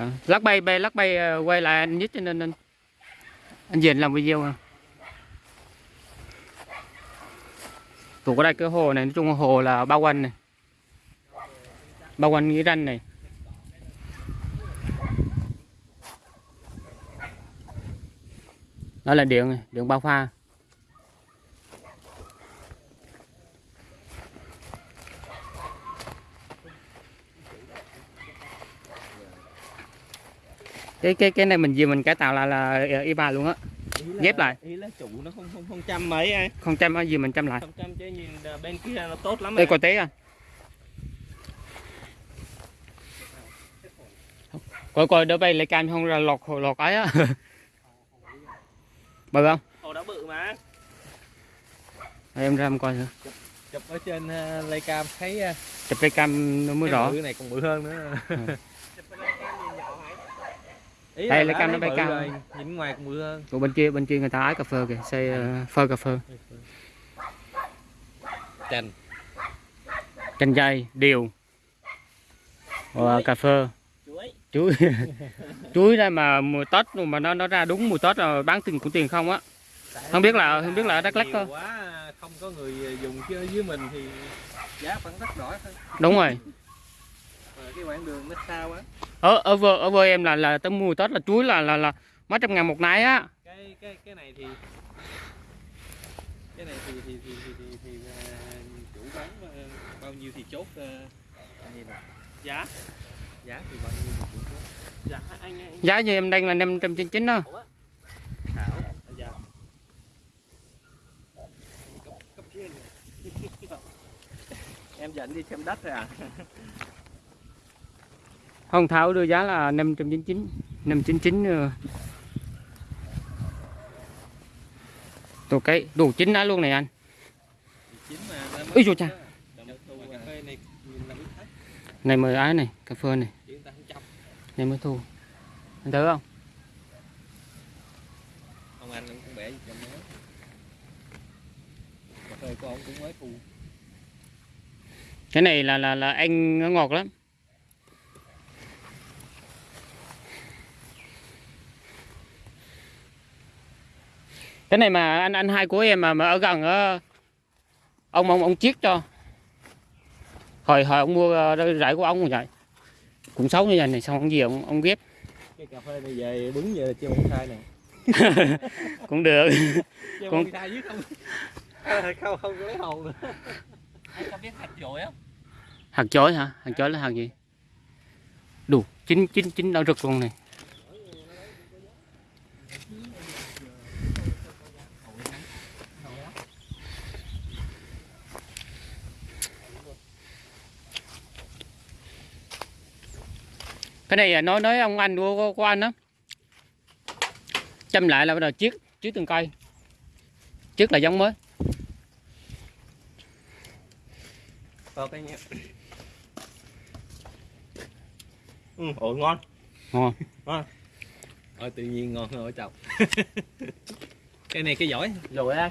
À, lắc bay bay lắc bay ờ, quay lại anh nhất cho nên anh anh Diện làm video à. Tụ có đây cái hồ này nói chung là hồ là bao quanh này. Bao quanh nghĩa ranh này. Đó là điện điện bao pha. Cái cái cái này mình gì mình cải tạo lại là ờ, y ba luôn á. Là- Ghép lại. ý là trụ nó không không không trăm mấy ai không trăm gì mình trăm lại. Không trăm chứ nhìn là bên kia nó tốt lắm đây coi tế à. Coi coi đỡ bay lại cam không là lọt lọt ấy á. Bự không? Hồ đã bự mà. Đây, em ra em coi thử. Chụp ở trên uh, lay cam thấy uh, chụp cái cam nó mới rõ. cái này còn bự hơn nữa. Ừ. Ý Đây, là lay cam nó bay cao. nhìn ngoài còn bự hơn. Của bên kia bên kia người ta ái cà phê kìa xây ờ, phơi cà phê. Chành chanh dây điều. Và cà phê. Chuối. Chuối. Đây mà mùa tết mà nó nó ra đúng mùa tết rồi bán tiền của tiền không á. Không biết là- không biết là ở Đắk quá không có người dùng chứ dưới mình thì giá vẫn rất đỏ thôi. Đúng rồi cái quãng đường nó xa quá. Ở ở vơ ở vơ em là là tới mùa tết là chuối là là là mấy trăm ngàn một nái á. Cái cái cái này thì cái này thì thì thì thì, thì, thì uh, chủ bán uh, bao nhiêu thì chốt uh, anh nhìn nè. giá giá thì bao nhiêu thì chủ chốt giá anh anh. Giá như em đang là năm trăm chín chín đó giá trên em dẫn đi xem đất rồi à không tháo đưa giá là năm trăm chín chín năm chín chín tổ cái đủ chín đã luôn này anh. Ui dồi cha. Này mời ái này cà phê này. Này mới thu. Anh thấy không? Ông anh cũng bẻ gì cho mới. Cà phê của ông cũng mới thu. Cái này là là là anh nó ngọt lắm cái này mà anh anh hai của em mà, mà ở gần á ông ông ông chiết cho. Hồi hồi ông mua ờ, rải của ông như vậy cũng xấu như vậy này xong ông gì ông ông ghép. Cái cà phê này về đứng về chưa bonsai nè cũng được. Chưa Con- bonsai dưới không? Không không có lấy hồn nữa. Anh có biết hạt dội á hạt chói hả? Hạt chói là hạt gì? Đủ chín chín chín đau rực luôn này cái này à, nói nói ông anh của, của, anh á. Chăm lại là bắt đầu chiết chiết từng cây. Chiết là giống mới. Ok nha ừ, ồ ngon. Ngon. Ôi tự nhiên ngon hơn ở chồng. Cái này cái giỏi. Rồi đây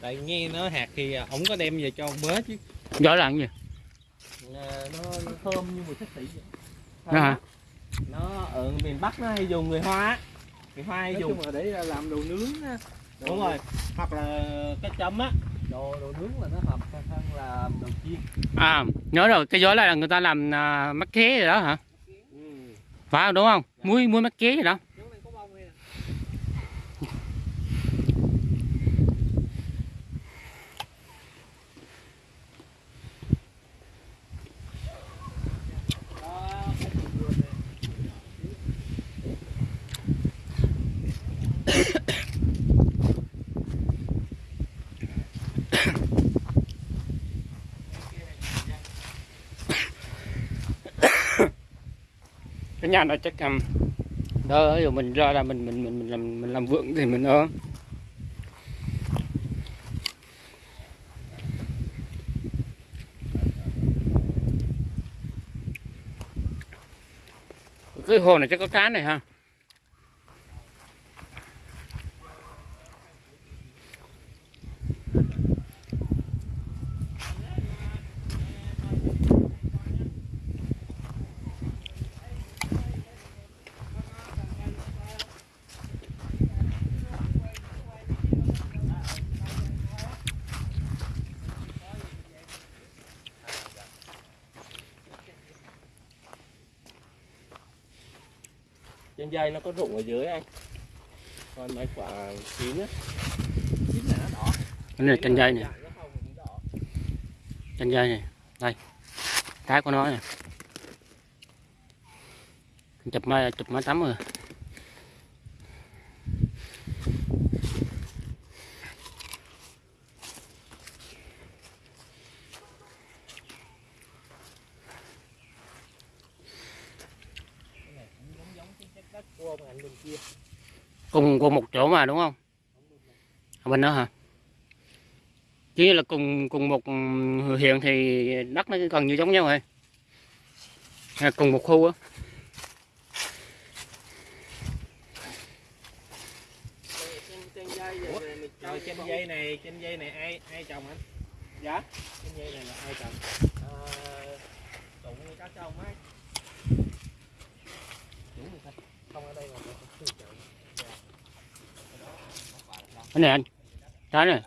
Tại nghe nó hạt thì à, ổng có đem về cho ông mới chứ. Giỏi là cái gì? À, nó, nó thơm như mùi thích tỷ vậy Đó hả? Nó ở miền Bắc nó hay dùng người Hoa Người Hoa hay nói dùng chung là để làm đồ nướng á. Đồ Đúng rồi Hoặc là cái chấm á đồ đồ nướng là nó hợp hơn là đồ chiên À, nhớ rồi, cái giói là người ta làm à, mắc ké rồi đó hả? ừ. Phải không, đúng không? Muối muối mắc ké rồi đó. chỗ này có bông này nè Đó, cái đường vườn này. Cái nhà nó chắc um, đó rồi mình ra là mình mình mình mình làm mình làm vượng thì mình ơ. Cái hồ này chắc có cá này ha. Trên dây nó có rụng ở dưới anh. Còn mấy quả chín á. Chín là nó đỏ. Cái này trên dây này trên dây này đây. Cái của nó này chụp máy chụp máy tắm rồi cái này cũng giống giống cái chất đất của ông anh bên kia cùng cùng một chỗ mà đúng không? Ở bên đó hả? Chứ là cùng cùng một huyện thì đất nó gần như giống nhau rồi. Là cùng một khu á. Rồi trên dây này trên dây này ai ai trồng anh? Dạ? Trên dây này là ai trồng? Ờ, tụng các chồng ấy. Chủ người ta. Không ở đây mà nó không tự chịu cái này anh. Trái này.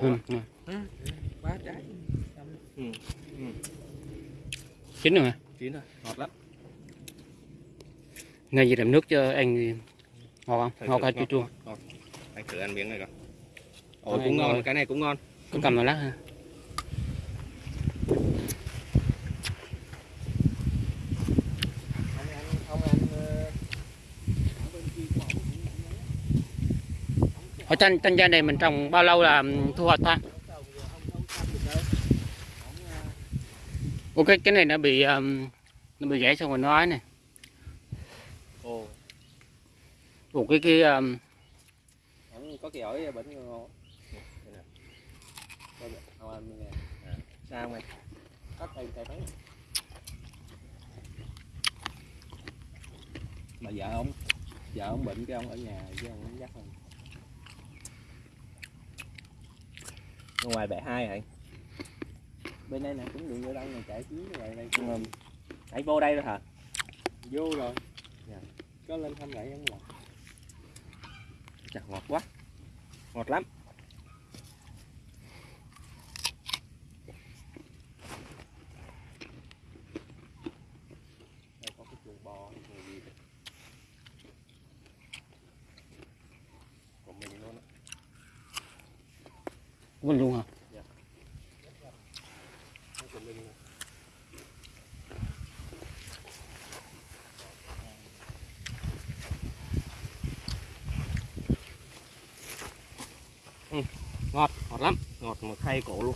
Ừ, ừ. ba trái. Chín rồi hả chín rồi ngọt lắm ngay gì làm nước cho anh ngon không? Ngon cái chua chua? anh thử ăn miếng này coi. Ồ Này, cũng ngon ngồi. cái này cũng ngon. Có cầm vào lát ha. Ở trên trên dây này mình trồng bao lâu là thu hoạch ta? Rồi Ủa cái này nó bị um, nó bị gãy xong rồi nó ấy này ồ Ủa cái cái um, có cái ổi bệnh ngon Đây nè, ông ăn nè sao mày cắt tay tay mấy mà vợ ông vợ ông bệnh cái ông ở nhà chứ ông không dắt không ngoài bẻ hai hả anh bên đây nè cũng đường vô đông này chạy chuyến ngoài đây Ừ. anh vô đây rồi hả? Vô rồi. Dạ. có lên thăm lại không là chả ngọt quá. Ngọt lắm. Đây có cái chuồng bò chuồng gì đây. của mình luôn á. Quên luôn hả ngọt ngọt lắm. Ngọt một khay cổ luôn.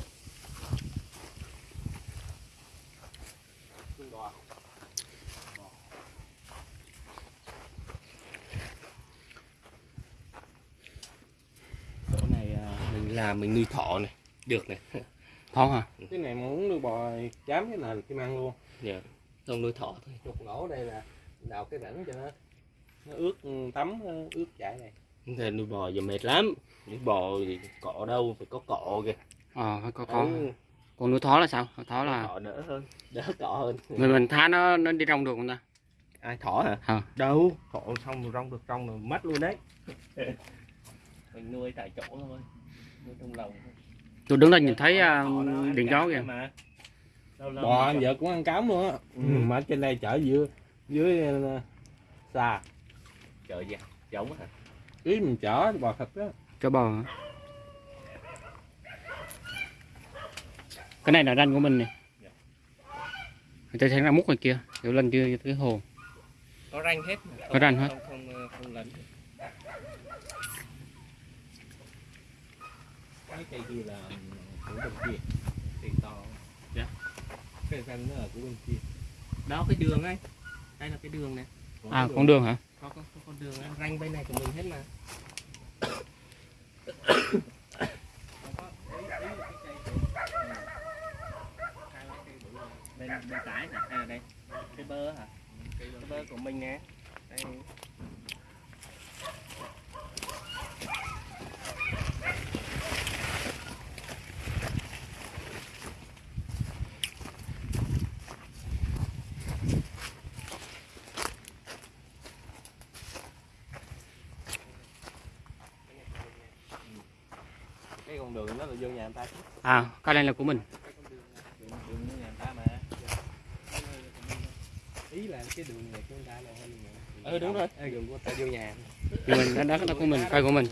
Chỗ này à, mình làm mình nuôi thỏ này. Được này. Thon hả? Cái này muốn nuôi bò dám cái nào thì kim ăn luôn. Dạ. Không nuôi thỏ thôi. Chục ngổ đây là đào cái rãnh cho nó nó ướt ừ, tắm ướt chảy này Thế nuôi bò giờ mệt lắm. Nuôi bò thì cỏ đâu phải có cỏ kìa. Ờ phải có có Ừ, còn nuôi thỏ là sao? Thỏ là cỏ đỡ hơn đỡ cỏ hơn. Mình mình thả nó nó đi rong được không ta? Ai thỏ hả? Hả? đâu thỏ xong rồi rong được rong rồi mất luôn đấy. Mình nuôi tại chỗ thôi nuôi trong lồng thôi. tôi đứng đây nhìn thấy uh, ăn điện gió kìa. mà. Lâu lâu bò anh vợ cũng ăn cám luôn á. Ừ. mà trên đây chở dưới dưới xa chợ gì giống hả ý mình chở bò thịt á cho bò hả? cái này là ranh của mình này Dạ. người ta thấy ra múc ngoài kia kiểu lên chưa cái hồ có ranh hết mà. Có ranh hết. không không không, không lấn cái cây kia là của bên kia cây to Dạ. cái ranh nó là của bên kia đó cái đường ấy đây là cái đường này à con đường hả có có, có con đường ranh bên này của mình hết mà. Bên bên trái hả à đây. Cái bơ hả? Cái bơ của mình nè. Đây. Cái con đường đó là vô nhà người ta. Chứ à cái này là của mình. Đường đường vô nhà người ta mà ý là cái đường này của người ta là là Ừ, đúng rồi. Ê, đường của ta vô nhà. Của mình đó, đó, đó của mình cây của mình.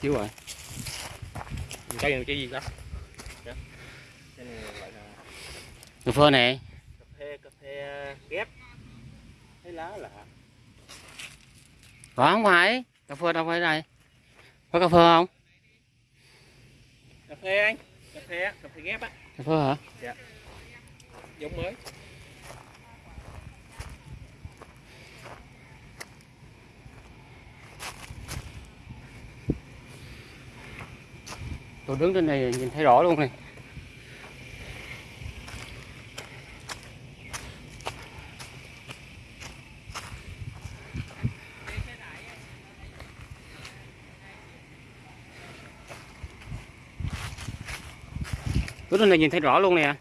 Chiếu rồi. Cây này cây gì đó cái này gọi là cà phê này. cà phê cà phê ghép. Thấy lá lạ có không phải? Cà phê đâu phải đây. Có cà phê không cà phê anh cà phê cà phê ghép á. Cà phê hả? Giống mới. Tôi đứng trên này nhìn thấy rõ luôn này đứng trên này nhìn thấy rõ luôn nè.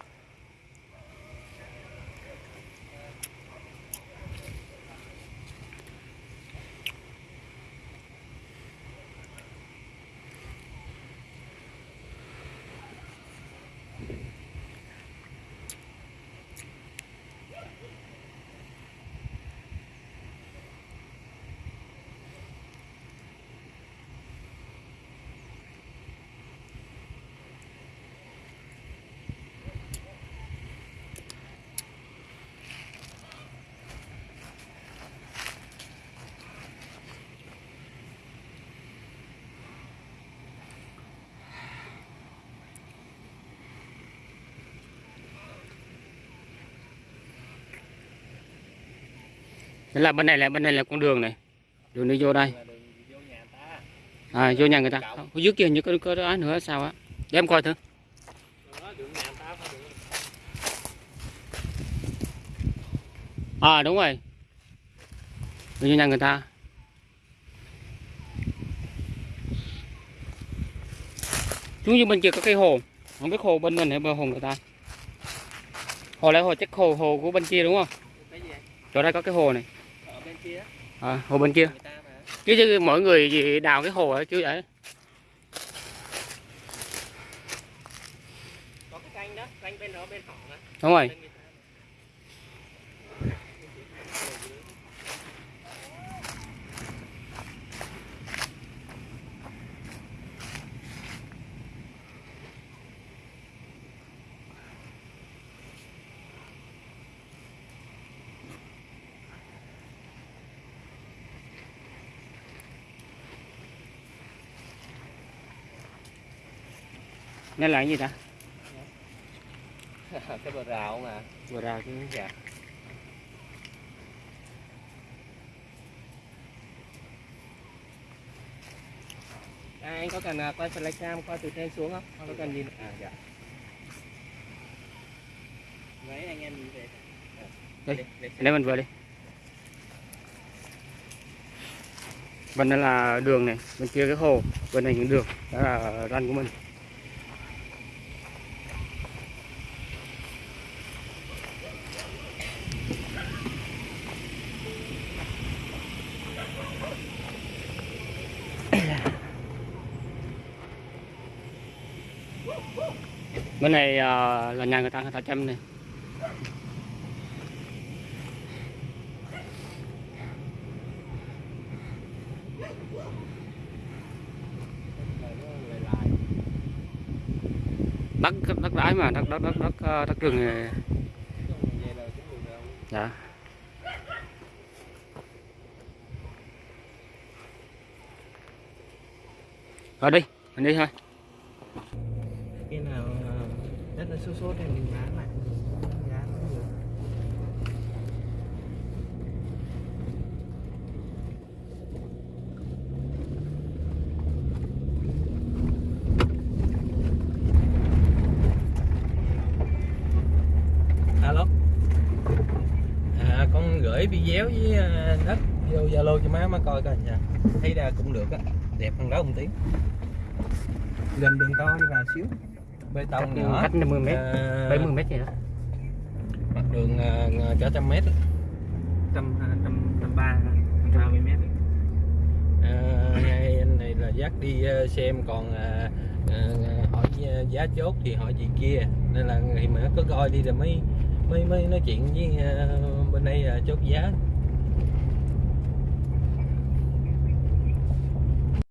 Thế là bên này là bên này là con đường này. Đường đi vô đây. Vô nhà người ta à vô nhà người ta. Ở dưới kia như có có đó nữa, sao á? Để em coi thử. À đúng rồi. Đường vô nhà người ta. Xuống như bên kia có cái hồ. Không biết hồ bên mình hay bờ hồ người ta. Hồ lại hồ, chắc hồ hồ của bên kia đúng không? Chỗ đây có cái hồ này kia à, hồ bên kia. Chứ, chứ mọi người gì đào cái hồ ở chứ vậy có cái canh đó canh bên đó bên họ á đúng rồi nên là cái gì ta? Cái bờ rào mà. Vừa ra cái dạ. À, anh có cần à, quay flycam qua từ trên xuống không? Có cần nhìn à dạ. Mấy anh em nhìn về. Đây, xem. đây mình vừa đi. Bên đây là đường này bên kia cái hồ bên này những đường đó là ranh của mình bên này uh, là nhà người ta người ta chăm này. Đất đất đái mà đất đất đất đất ờ, đất rừng này. Dạ. Rồi đi mình đi thôi. Đất số thì mình bán lại giá nó nhiều. Alo? À, con gửi video với à, đất vô zalo cho má má coi coi nha. Thấy ra cũng được á đẹp hơn đó ông tiếng gần đường to đi vào xíu bê cách, tông nhỏ cách 50 mét. À, 70 mét gì đó. Mặt đường à, cỡ trăm mét trăm à, trăm trăm ba trăm ba mươi mét à, ngay anh này là dắt đi xem còn Ờ, hỏi giá- giá chốt thì hỏi chị kia. Nên là thì mà có coi đi rồi mới mới mới nói chuyện với ờ, bên đây là chốt giá